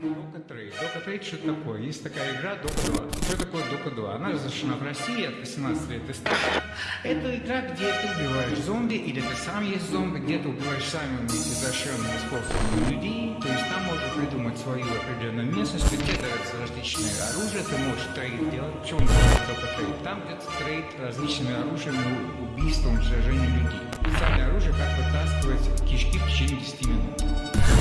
Дока Трейд. Дока Трейд что такое? Есть такая игра Дока 2. Что такое Дока 2? Она разрешена в России от 18 лет и старше. Это игра, где ты убиваешь зомби, или ты сам есть зомби, где ты убиваешь самыми изощренными способами людей. То есть там можно придумать свою определенную местность, где дается различные оружия, ты можешь трейд делать. В чем Дока Трейд? Там, где ты trade различными оружиями, убийством, сражением людей. Оружие, как вытаскивать кишки в течение 10 минут.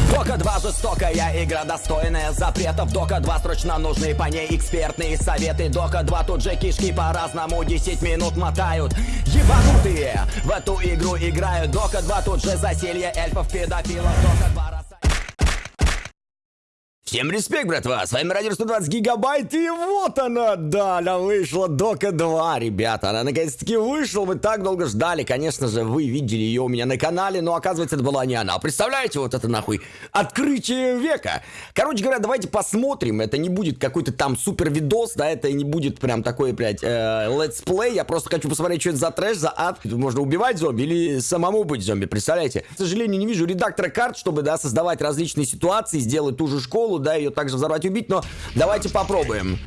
Дока 2 жестокая игра, достойная запретов. Дока 2 срочно нужны по ней экспертные советы. Дока 2 тут же кишки по-разному 10 минут мотают. Ебанутые в эту игру играют. Дока 2 тут же заселье эльфов, педофилов Дока 2 Всем респект, братва, с вами Радио 120 Гигабайт, и вот она, да, она вышла, Дока 2, ребята, она наконец-таки вышла, мы так долго ждали, конечно же, вы видели ее у меня на канале, но оказывается это была не она, представляете, вот это нахуй, открытие века, короче говоря, давайте посмотрим, это не будет какой-то там супер видос, да, это не будет прям такой, блядь, э, летсплей, я просто хочу посмотреть, что это за трэш, за ад, можно убивать зомби или самому быть зомби, представляете, к сожалению, не вижу редактора карт, чтобы, да, создавать различные ситуации, сделать ту же школу, да, ее также взорвать и убить, но давайте попробуем.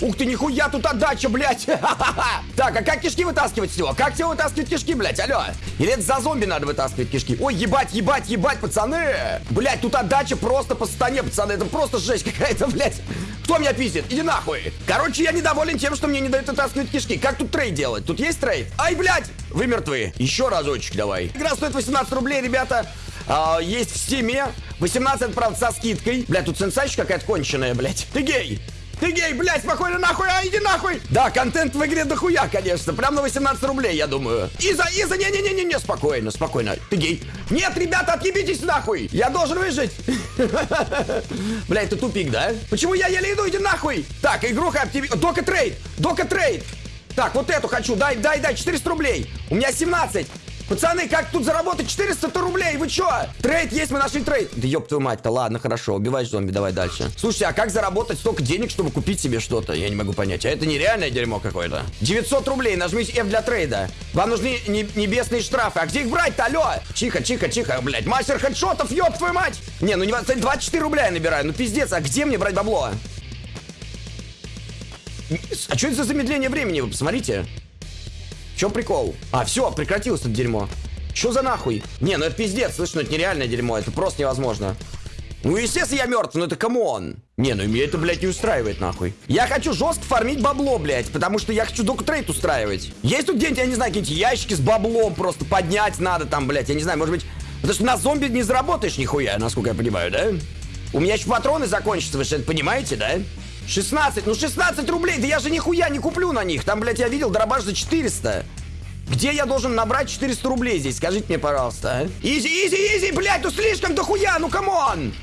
Ух ты, нихуя тут отдача, блядь! так, а как кишки вытаскивать с него? Как тебе вытаскивать кишки, блядь, алло? Или это за зомби надо вытаскивать кишки? Ой, ебать, ебать, ебать, пацаны! Блядь, тут отдача просто по стане, пацаны, это просто жесть какая-то, блядь! Кто меня пиздит? Иди нахуй! Короче, я недоволен тем, что мне не дают вытаскивать кишки. Как тут trade делать? Тут есть trade? Ай, блядь! Вы мертвы. Еще разочек давай. Игра стоит 18 рублей, ребята. А, есть в стиме. 18, правда, со скидкой. Блядь, тут сенсачка какая-то конченая, блядь. Ты гей! Ты гей, блядь, спокойно нахуй, а иди нахуй! Да, контент в игре дохуя, конечно. Прям на 18 рублей, я думаю. Easy, easy, не-не-не-не-не, спокойно, спокойно. Ты гей. Нет, ребята, отъебитесь нахуй! Я должен выжить! Блядь, это тупик, да? Почему я еле иду, иди нахуй! Так, игруха активи... Дока трейд! Дока трейд! Так, вот эту хочу, дай, дай, дай, 400 рублей! У меня 17! Пацаны, как тут заработать 400 рублей? Вы чё? Trade есть, мы нашли trade. Да ёб твою мать-то, ладно, хорошо, убивай зомби, давай дальше. Слушайте, а как заработать столько денег, чтобы купить себе что-то? Я не могу понять. А это нереальное дерьмо какое-то. 900 рублей, нажмите F для трейда. Вам нужны не небесные штрафы. А где их брать-то, алло? Тихо, тихо, тихо, блядь. Мастер хедшотов, ёб твою мать! Не, ну не 24 рубля я набираю, ну пиздец, а где мне брать бабло? А что это за замедление времени, вы посмотрите? Чем прикол? А, все, прекратилось это дерьмо. Что за нахуй? Не, ну это пиздец, слышь, ну это нереальное дерьмо, это просто невозможно. Ну, естественно, я мертв, но это come on. Не, ну меня это, блядь, не устраивает, нахуй. Я хочу жестко фармить бабло, блядь, потому что я хочу доку трейд устраивать. Есть тут где-нибудь, я не знаю, какие-нибудь ящики с баблом просто поднять надо там, блядь, я не знаю, может быть... Потому что на зомби не заработаешь нихуя, насколько я понимаю, да? У меня еще патроны закончатся, вы это понимаете, да? 16, ну 16 рублей, да я же нихуя не куплю на них. Там, блядь, я видел дробаш за 400. Где я должен набрать 400 рублей здесь? Скажите мне, пожалуйста, а? Easy, easy, easy, блядь, ну слишком дохуя, ну come on!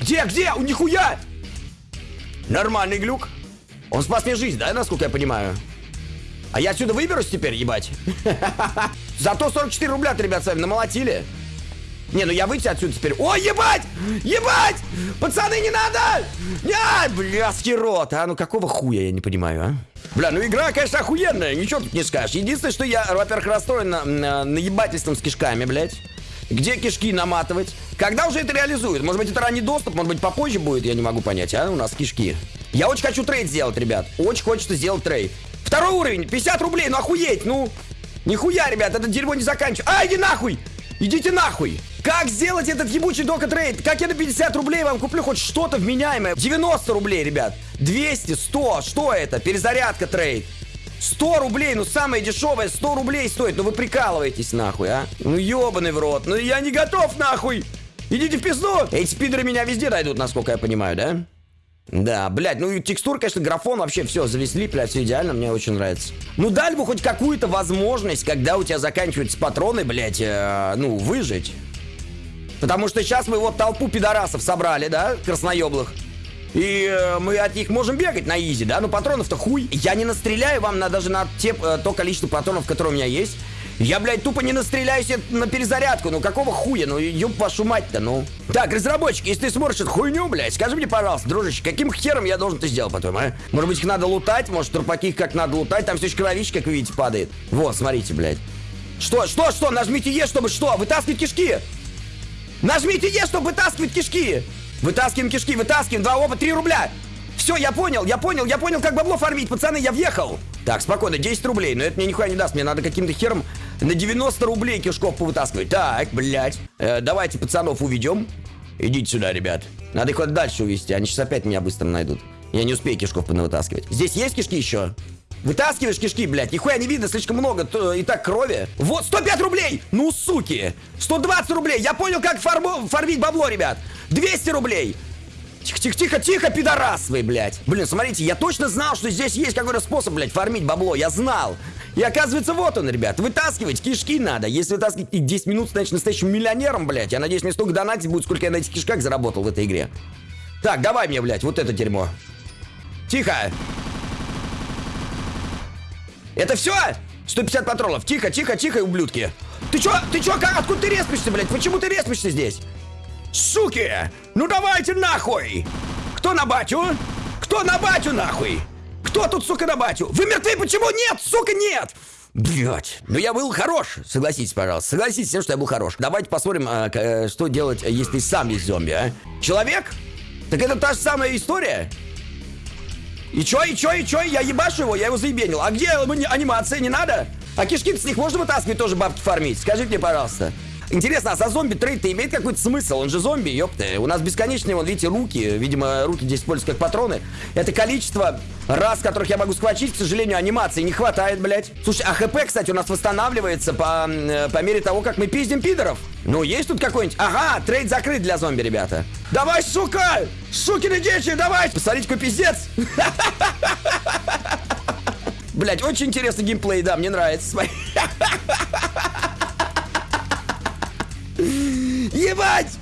Где, где? Ух нихуя! Нормальный глюк. Он спас мне жизнь, да, насколько я понимаю? А я отсюда выберусь теперь, ебать? Зато 44 рубля, ребят, с вами намолотили. Не, ну я выйти отсюда теперь. Ой, ебать! Ебать! Пацаны, не надо! Не, блядский рот, а? Ну какого хуя, я не понимаю, а? Бля, ну игра, конечно, охуенная, ничего тут не скажешь. Единственное, что я, во-первых, расстроен на, на, наебательством с кишками, блядь. Где кишки наматывать? Когда уже это реализуют? Может быть, это ранний доступ, может быть, попозже будет, я не могу понять, а? У нас кишки. Я очень хочу trade сделать, ребят. Очень хочется сделать trade. Второй уровень, 50 рублей, ну охуеть, ну. Нихуя, ребят, это дерьмо не заканчивается. А, иди нахуй! Идите нахуй! Как сделать этот ебучий дока trade? Как я на 50 рублей вам куплю хоть что-то вменяемое? 90 рублей, ребят. 200, 100, что это? Перезарядка trade. 100 рублей, ну самое дешевое 100 рублей стоит. Ну вы прикалываетесь нахуй, а? Ну ебаный в рот. Ну я не готов нахуй. Идите в пизду. Эти пидоры меня везде найдут, насколько я понимаю, да? Да, блядь, ну текстур, конечно, графон вообще все завезли, блядь, все идеально, мне очень нравится. Ну дали бы хоть какую-то возможность, когда у тебя заканчиваются патроны, блядь, э, ну, выжить. Потому что сейчас мы вот толпу пидорасов собрали, да, красноеблых. И э, мы от них можем бегать на изи, да? Но патронов-то хуй. Я не настреляю вам на, даже на те, э, то количество патронов, которые у меня есть. Я, блядь, тупо не настреляюсь на перезарядку. Ну какого хуя? Ну ёб вашу мать-то, ну. Так, разработчик, если ты смотришь эту хуйню, блядь, скажи мне, пожалуйста, дружище, каким хером я должен это сделать потом, а? Может быть, их надо лутать? Может, трупаки их как надо лутать? Там все еще кровища, как вы видите, падает. Вот, смотрите, блядь. Что, что, что? Нажмите Е, чтобы что? Вытаскивать кишки! Нажмите Е, чтобы вытаскивать кишки! Вытаскиваем кишки, вытаскиваем. Два опа, три рубля. Все, я понял, я понял, я понял, как бабло фармить, пацаны, я въехал. Так, спокойно, 10 рублей, но это мне нихуя не даст, мне надо каким-то хером на 90 рублей кишков повытаскивать. Так, блядь, э, давайте пацанов уведем. Идите сюда, ребят. Надо их куда дальше увести, они сейчас опять меня быстро найдут. Я не успею кишков понавытаскивать. Здесь есть кишки еще? Вытаскиваешь кишки, блядь, нихуя не видно, слишком много то, и так крови. Вот, 105 рублей! Ну, суки! 120 рублей! Я понял, как фармо, фармить бабло, ребят! 200 рублей! Тихо, тихо, тихо, тихо, пидорас вы, блядь. Блин, смотрите, я точно знал, что здесь есть какой-то способ, блядь, фармить бабло. Я знал. И оказывается, вот он, ребят. Вытаскивать кишки надо. Если вытаскивать их 10 минут, станешь настоящим миллионером, блядь. Я надеюсь, мне столько донатить будет, сколько я на этих кишках заработал в этой игре. Так, давай мне, блядь, вот это дерьмо. Тихо. Это все? 150 патронов. Тихо, тихо, тихо, ублюдки. Ты чё, ты чё, как, откуда ты респишься, блядь? Почему ты респишься здесь? Суки! Ну давайте нахуй! Кто на батю? Кто на батю нахуй? Кто тут, сука, на батю? Вы мертвы, почему нет? Сука, нет! Блять, ну я был хорош, согласитесь, пожалуйста. Согласитесь что я был хорош. Давайте посмотрим, а, к- что делать, если сам есть зомби, а? Человек? Так это та же самая история? И чё, и чё, и чё? Я ебашу его, я его заебенил. А где ани- анимация, не надо? А кишки с них можно вытаскивать тоже бабки фармить? Скажите мне, пожалуйста. Интересно, а за зомби трейд имеет какой-то смысл? Он же зомби, ёпта. У нас бесконечные, вон, видите, руки. Видимо, руки здесь используются как патроны. Это количество раз, которых я могу схватить, к сожалению, анимации не хватает, блядь. Слушай, а ХП, кстати, у нас восстанавливается по, по мере того, как мы пиздим пидоров. Ну, есть тут какой-нибудь? Ага, trade закрыт для зомби, ребята. Давай, сука! Сукины дети, давай! Посмотрите, какой пиздец! Блять, очень интересный геймплей, да, мне нравится. Ебать!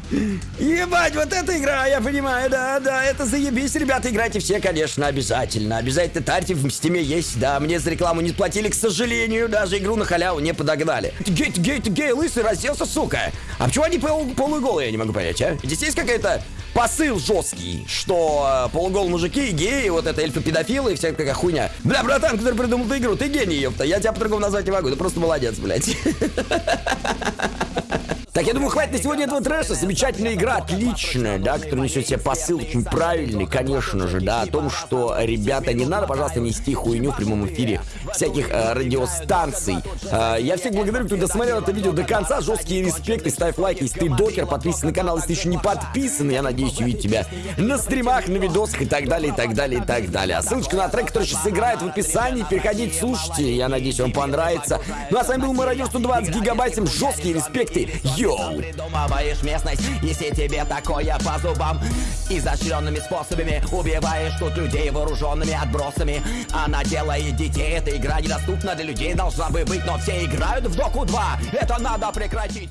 Ебать, вот эта игра, я понимаю, да, да, это заебись, ребята, играйте все, конечно, обязательно. Обязательно тарьте в Steam е есть, да, мне за рекламу не платили, к сожалению, даже игру на халяву не подогнали. Гей, ты гей, гей, лысый, разделся, сука. А почему они пол, полуголые, я не могу понять, а? Здесь есть какая-то посыл жесткий, что э, полуголые мужики, геи, вот это эльфы-педофилы и вся такая хуйня. Бля, братан, который придумал эту игру, ты гений, ёпта, я тебя по-другому назвать не могу, ты просто молодец, блядь. Так, я думаю, хватит на сегодня этого трэша. Замечательная игра, отличная, да, которая несет себе посыл очень правильный, конечно же, да, о том, что, ребята, не надо, пожалуйста, нести хуйню в прямом эфире всяких э, радиостанций. Э, я всех благодарю, кто досмотрел это видео до конца. Жесткие респекты, ставь лайк, если ты докер, подписывайся на канал, если еще не подписан. Я надеюсь увидеть тебя на стримах, на видосах и так далее, и так далее, и так далее. А ссылочка на трек, который сейчас играет в описании. Переходите, слушайте. Я надеюсь, вам понравится. Ну а с вами был Мародер 120 гигабайт. Всем жесткие респекты. Йоу! Придумываешь местность, если тебе такое по зубам. Изощренными способами убиваешь тут людей вооруженными отбросами. Она делает детей, эта игра недоступна для людей должна бы быть Но все играют в Доку 2, это надо прекратить